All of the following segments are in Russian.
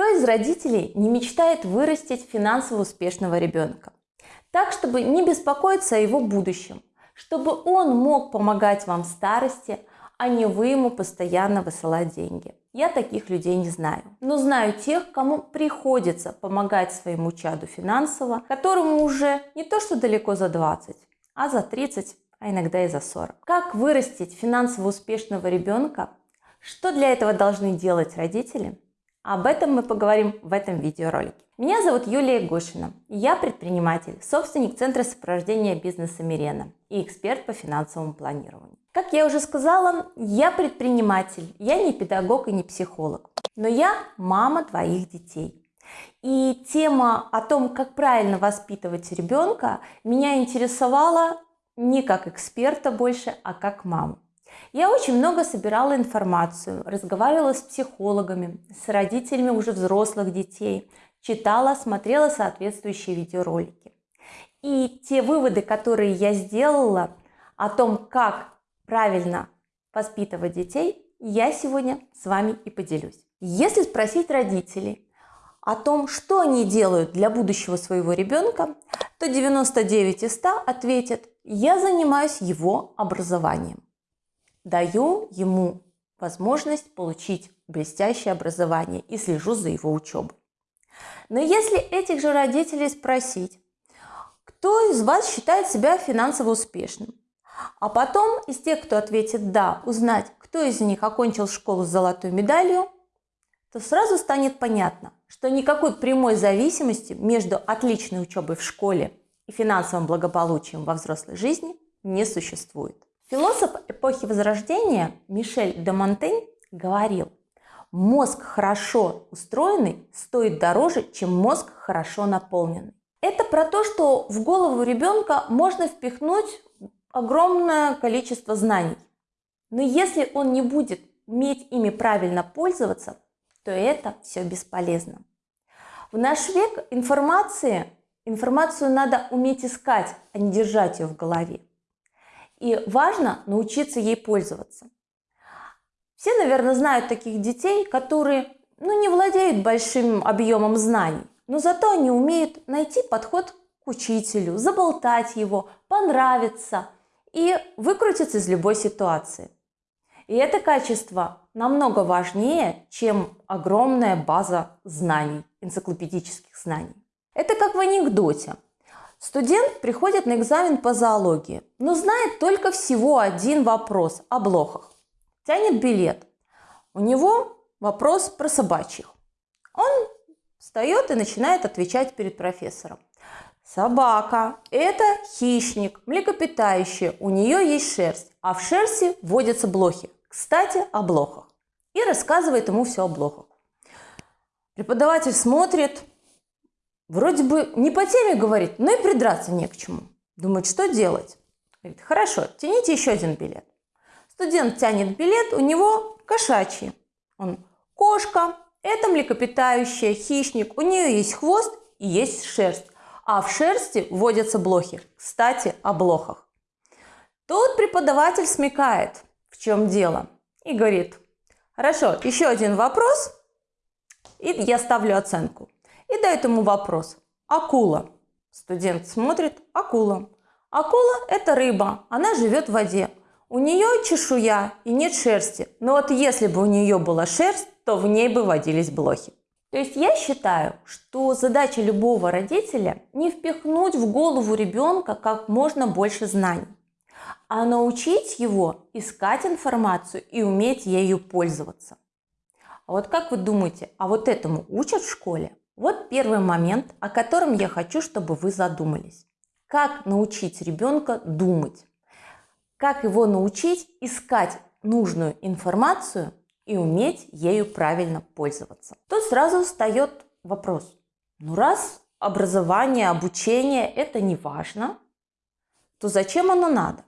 Кто из родителей не мечтает вырастить финансово успешного ребенка? Так, чтобы не беспокоиться о его будущем, чтобы он мог помогать вам в старости, а не вы ему постоянно высылать деньги. Я таких людей не знаю, но знаю тех, кому приходится помогать своему чаду финансово, которому уже не то что далеко за 20, а за 30, а иногда и за 40. Как вырастить финансово успешного ребенка? Что для этого должны делать родители? Об этом мы поговорим в этом видеоролике. Меня зовут Юлия Гошина. Я предприниматель, собственник Центра сопровождения бизнеса Мирена и эксперт по финансовому планированию. Как я уже сказала, я предприниматель, я не педагог и не психолог, но я мама двоих детей. И тема о том, как правильно воспитывать ребенка, меня интересовала не как эксперта больше, а как маму. Я очень много собирала информацию, разговаривала с психологами, с родителями уже взрослых детей, читала, смотрела соответствующие видеоролики. И те выводы, которые я сделала о том, как правильно воспитывать детей, я сегодня с вами и поделюсь. Если спросить родителей о том, что они делают для будущего своего ребенка, то 99 из 100 ответят, я занимаюсь его образованием даю ему возможность получить блестящее образование и слежу за его учебой. Но если этих же родителей спросить, кто из вас считает себя финансово успешным, а потом из тех, кто ответит «да», узнать, кто из них окончил школу с золотой медалью, то сразу станет понятно, что никакой прямой зависимости между отличной учебой в школе и финансовым благополучием во взрослой жизни не существует. Философ эпохи Возрождения Мишель де Монтень говорил, мозг хорошо устроенный стоит дороже, чем мозг хорошо наполненный. Это про то, что в голову ребенка можно впихнуть огромное количество знаний. Но если он не будет уметь ими правильно пользоваться, то это все бесполезно. В наш век информации, информацию надо уметь искать, а не держать ее в голове. И важно научиться ей пользоваться. Все, наверное, знают таких детей, которые ну, не владеют большим объемом знаний, но зато они умеют найти подход к учителю, заболтать его, понравиться и выкрутиться из любой ситуации. И это качество намного важнее, чем огромная база знаний, энциклопедических знаний. Это как в анекдоте. Студент приходит на экзамен по зоологии, но знает только всего один вопрос о блохах. Тянет билет. У него вопрос про собачьих. Он встает и начинает отвечать перед профессором. Собака – это хищник, млекопитающее, у нее есть шерсть, а в шерсти водятся блохи. Кстати, о блохах. И рассказывает ему все о блохах. Преподаватель смотрит, Вроде бы не по теме говорит, но и придраться не к чему. Думает, что делать? Говорит, хорошо, тяните еще один билет. Студент тянет билет, у него кошачий. Он кошка, это млекопитающее, хищник, у нее есть хвост и есть шерсть. А в шерсти водятся блохи. Кстати, о блохах. Тут преподаватель смекает, в чем дело, и говорит, хорошо, еще один вопрос, и я ставлю оценку и дает ему вопрос. Акула. Студент смотрит. Акула. Акула – это рыба, она живет в воде. У нее чешуя и нет шерсти. Но вот если бы у нее была шерсть, то в ней бы водились блохи. То есть я считаю, что задача любого родителя не впихнуть в голову ребенка как можно больше знаний, а научить его искать информацию и уметь ею пользоваться. А вот как вы думаете, а вот этому учат в школе? Вот первый момент, о котором я хочу, чтобы вы задумались. Как научить ребенка думать? Как его научить искать нужную информацию и уметь ею правильно пользоваться? Тут сразу встает вопрос. Ну раз образование, обучение – это не важно, то зачем оно надо?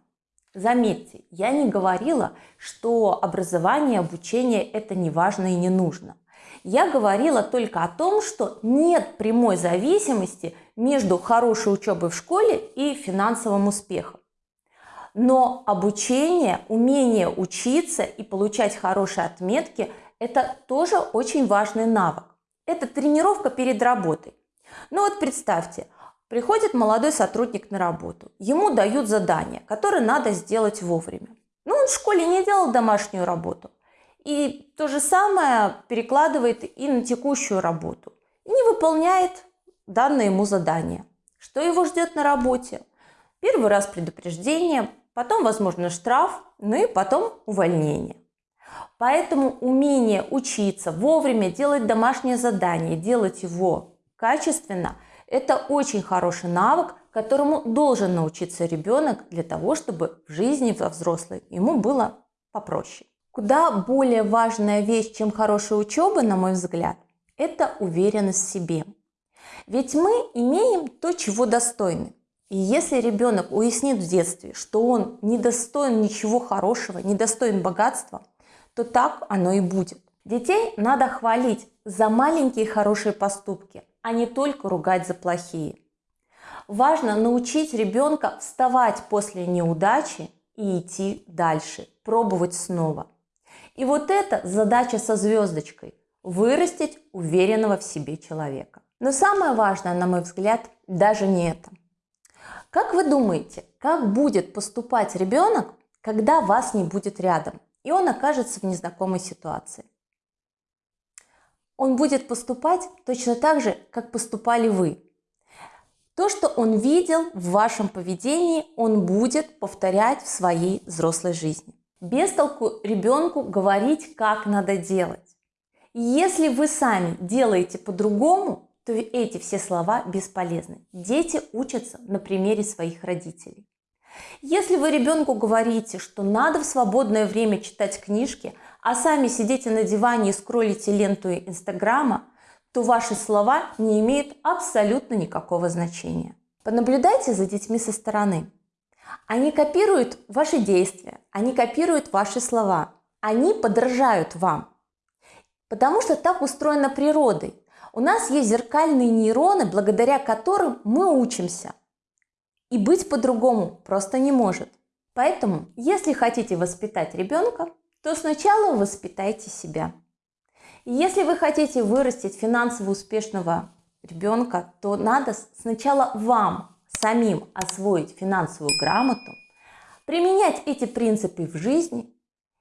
Заметьте, я не говорила, что образование, обучение – это не важно и не нужно я говорила только о том, что нет прямой зависимости между хорошей учебой в школе и финансовым успехом. Но обучение, умение учиться и получать хорошие отметки – это тоже очень важный навык. Это тренировка перед работой. Ну вот представьте, приходит молодой сотрудник на работу, ему дают задание, которое надо сделать вовремя. Ну, он в школе не делал домашнюю работу. И то же самое перекладывает и на текущую работу. Не выполняет данное ему задание. Что его ждет на работе? Первый раз предупреждение, потом, возможно, штраф, ну и потом увольнение. Поэтому умение учиться, вовремя делать домашнее задание, делать его качественно – это очень хороший навык, которому должен научиться ребенок для того, чтобы в жизни во взрослой ему было попроще. Куда более важная вещь, чем хорошая учеба, на мой взгляд, это уверенность в себе. Ведь мы имеем то, чего достойны. И если ребенок уяснит в детстве, что он не достоин ничего хорошего, не достоин богатства, то так оно и будет. Детей надо хвалить за маленькие хорошие поступки, а не только ругать за плохие. Важно научить ребенка вставать после неудачи и идти дальше, пробовать снова. И вот это задача со звездочкой – вырастить уверенного в себе человека. Но самое важное, на мой взгляд, даже не это. Как вы думаете, как будет поступать ребенок, когда вас не будет рядом, и он окажется в незнакомой ситуации? Он будет поступать точно так же, как поступали вы. То, что он видел в вашем поведении, он будет повторять в своей взрослой жизни. Без толку ребенку говорить, как надо делать. Если вы сами делаете по-другому, то эти все слова бесполезны. Дети учатся на примере своих родителей. Если вы ребенку говорите, что надо в свободное время читать книжки, а сами сидите на диване и скроллите ленту Инстаграма, то ваши слова не имеют абсолютно никакого значения. Понаблюдайте за детьми со стороны. Они копируют ваши действия, они копируют ваши слова, они подражают вам. Потому что так устроена природой. У нас есть зеркальные нейроны, благодаря которым мы учимся. И быть по-другому просто не может. Поэтому, если хотите воспитать ребенка, то сначала воспитайте себя. И если вы хотите вырастить финансово успешного ребенка, то надо сначала вам самим освоить финансовую грамоту, применять эти принципы в жизни,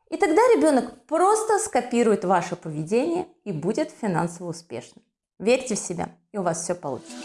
и тогда ребенок просто скопирует ваше поведение и будет финансово успешным. Верьте в себя, и у вас все получится.